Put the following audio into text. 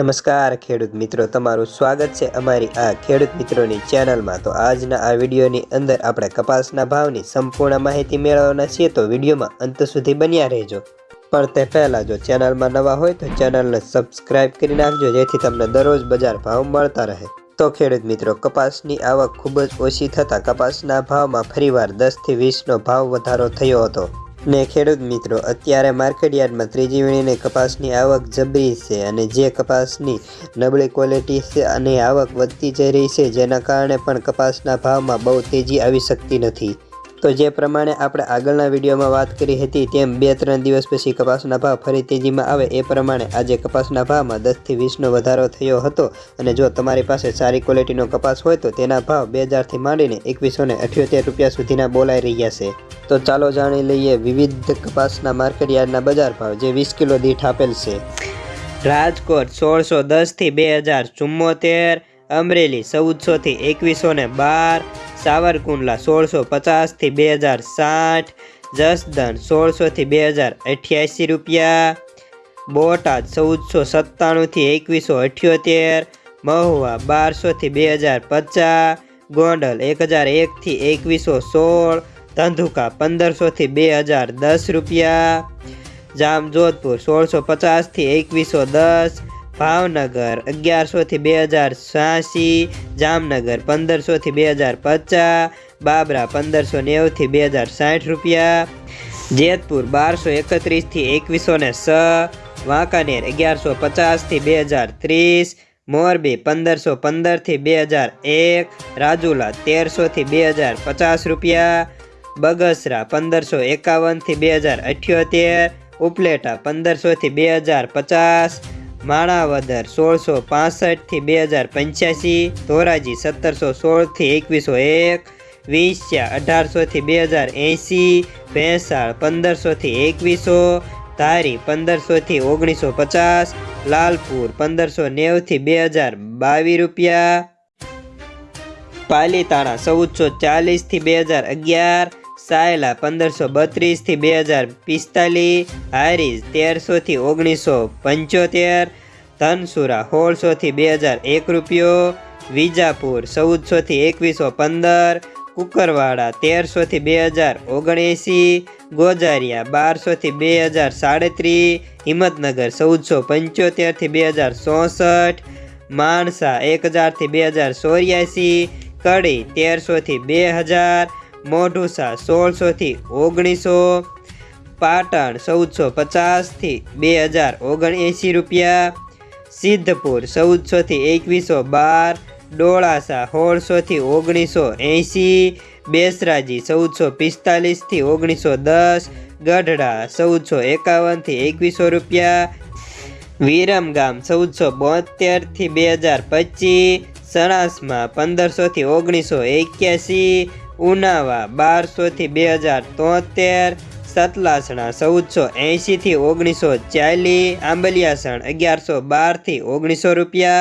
નમસ્કાર ખેડૂત મિત્રો, તમારું સ્વાગત છે અમારી આ ખેડૂત મિત્રોની ચેનલમાં. તો આજના આ વિડીયોની અંદર આપણે કપાસના ભાવની સંપૂર્ણ માહિતી મેળવવાના છીએ, તો વિડીયોમાં અંત સુધી બન્યા રહેજો. પણ તે પહેલાં જો ચેનલમાં નવા હોય, તો ચેનલને સબસ્ક્રાઇબ કરી નાખજો, જેથી તમને દરરોજ બજાર ભાવ મળતા રહે. તો ખેડૂત મિત્રો, કપાસની આવક ખૂબ જ ઓછી થતાં કપાસના ભાવમાં ફરીવાર દસથી વીસનો ભાવ વધારો થયો હતો. ને ખેડૂત મિત્રો, અત્યારે માર્કેટ યાર્ડમાં ત્રીજી વીણીને કપાસની આવક જબરી છે અને જે કપાસની નબળી ક્વોલિટી છે અને આવક વધતી જઈ રહી છે, જેના કારણે પણ કપાસના ભાવમાં બહુ તેજી આવી શકતી નથી. તો જે પ્રમાણે આપણે આગળના વિડીયોમાં વાત કરી હતી, તેમ બે ત્રણ દિવસ પછી કપાસના ભાવ ફરી તેજીમાં આવે, એ પ્રમાણે આજે કપાસના ભાવમાં દસથી વીસનો વધારો થયો હતો. અને જો તમારી પાસે સારી ક્વોલિટીનો કપાસ હોય, તો તેના ભાવ બે હજારથી માંડીને એકવીસો ને અઠ્યોતેર રૂપિયા સુધીના બોલાઈ રહ્યા છે. તો ચાલો જાણી લઈએ વિવિધ કપાસના માર્કેટ યાર્ડના બજાર ભાવ, જે વીસ કિલો દીઠ આપેલ છે. રાજકોટ સોળસો દસથી બે હજાર ચુમ્મોતેર, અમરેલી ચૌદસોથી એકવીસો ને બાર સાવરકુંડલા સોળસો પચાસથી બે હજાર સાઠ જસદન સોળસોથી બે હજાર અઠ્યાસી રૂપિયા, બોટાદ ચૌદસો સત્તાણુંથી એકવીસો અઠ્યોતેર, મહુવા બારસોથી બે હજાર પચાસ, ગોંડલ એક હજાર એકથી એકવીસો સોળ, ધંધુકા પંદરસોથી બે હજાર દસ રૂપિયા, જામજોધપુર સોળસો પચાસથી એકવીસો દસ ભાવનગર અગિયારસોથી બે હજાર છ્યાસી, જામનગર પંદરસોથી બે હજાર પચાસ, બાબરા પંદરસો નેવુંથી બે હજાર સાઠ રૂપિયા, જેતપુર બારસો એકત્રીસથી એકવીસો ને છ વાંકાનેર અગિયારસો પચાસથી બે હજાર ત્રીસ, મોરબી પંદરસો પંદરથી બે હજાર એક, રાજુલા તેરસોથી બે હજાર પચાસ રૂપિયા, બગસરા પંદરસો એકાવનથી બે હજાર અઠ્યોતેર, ઉપલેટા પંદરસોથી બે હજાર પચાસ માણાવદર સોળસો પાસઠથી બે હજાર પંચ્યાસી, ધોરાજી સત્તરસો સોળથી એકવીસો એક, વીસ્યા અઢારસોથી બે હજાર એંસી ભેંસાળ પંદરસોથી એકવીસો, ધારી પંદરસોથી ઓગણીસો પચાસ, લાલપુર પંદરસો નેવથી બે હજાર બાવીસ રૂપિયા. પાલીતાણા ચૌદસો ચાલીસથી બે હજાર અગિયાર સાયલા પંદરસો બત્રીસથી બે હજાર પિસ્તાલીસ, હારીજ તેરસોથી ઓગણીસો પંચોતેર, ધનસુરા સોળસોથી બે હજાર એક રૂપિયો, વિજાપુર ચૌદસોથી એકવીસો પંદર, કુકરવાડા તેરસોથી બે હજાર ઓગણએંસી, ગોજારિયા બારસોથી બે હજાર સાડત્રીસ, હિંમતનગર ચૌદસો પંચોતેરથી બે હજાર ચોસઠ, માણસા એક હજારથી બે હજાર ચોર્યાસી, કડી તેરસોથી બે હજાર મોઢુસા સોળસોથી ઓગણીસો પાટણ ચૌદસો પચાસથી બે હજાર ઓગણએંસી રૂપિયા. સિદ્ધપુર ચૌદસોથી એકવીસો બાર. ડોળાસા સોળસોથી ઓગણીસો એંસી બેસરાજી ચૌદસો પિસ્તાલીસથી ઓગણીસો દસ. ગઢડા ચૌદસો એકાવનથી એકવીસો રૂપિયા. વિરમગામ ચૌદસો બોતેરથી બે હજાર પચીસ. સણાસમાં પંદરસોથી ઓગણીસો એક્યાસી. ઉનાવા બારસોથી બે હજાર તોતેર, સતલાસણા, ચૌદસો એંશીથી ઓગણીસો ચાલીસ, આંબલિયાસણ અગિયારસો બારથી ઓગણીસો રૂપિયા.